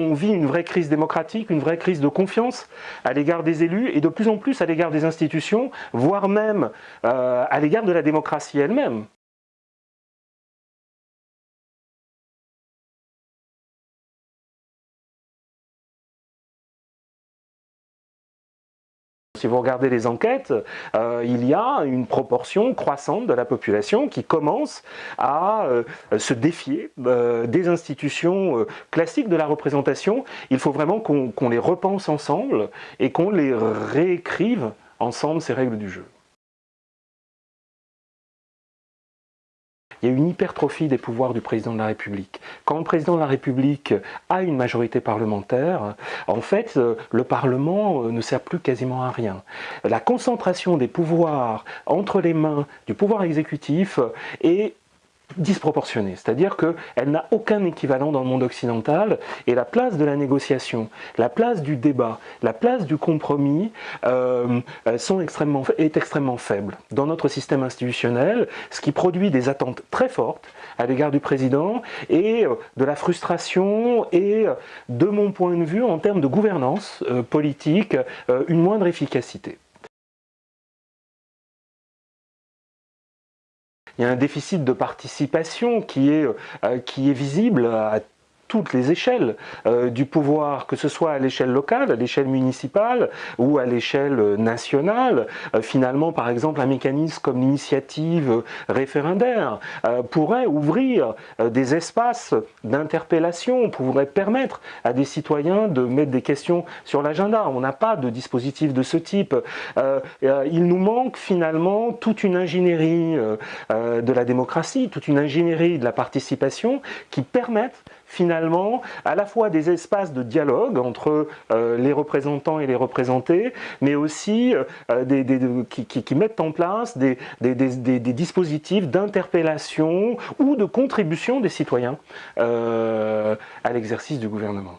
On vit une vraie crise démocratique, une vraie crise de confiance à l'égard des élus et de plus en plus à l'égard des institutions, voire même euh, à l'égard de la démocratie elle-même. Si vous regardez les enquêtes, euh, il y a une proportion croissante de la population qui commence à euh, se défier euh, des institutions classiques de la représentation. Il faut vraiment qu'on les repense ensemble et qu'on les réécrive ensemble ces règles du jeu. Il y a une hypertrophie des pouvoirs du président de la République. Quand le président de la République a une majorité parlementaire, en fait, euh, le Parlement euh, ne sert plus quasiment à rien. La concentration des pouvoirs entre les mains du pouvoir exécutif est disproportionnée, c'est-à-dire qu'elle n'a aucun équivalent dans le monde occidental. Et la place de la négociation, la place du débat, la place du compromis euh, sont extrêmement, est extrêmement faible. Dans notre système institutionnel, ce qui produit des attentes très fortes à l'égard du président et euh, de la frustration et, euh, de mon point de vue, en termes de gouvernance politique, une moindre efficacité. Il y a un déficit de participation qui est, euh, qui est visible à toutes les échelles euh, du pouvoir, que ce soit à l'échelle locale, à l'échelle municipale ou à l'échelle nationale. Euh, finalement, par exemple, un mécanisme comme l'initiative référendaire euh, pourrait ouvrir des espaces d'interpellation, pourrait permettre à des citoyens de mettre des questions sur l'agenda. On n'a pas de dispositif de ce type. il nous manque finalement toute une ingénierie de la démocratie, toute une ingénierie de la participation qui permettent finalement à la fois des espaces de dialogue entre euh, les représentants et les représentés, mais aussi euh, des, qui, mettent en place des, dispositifs d'interpellation ou de contribution des citoyens euh, à l'exercice du gouvernement.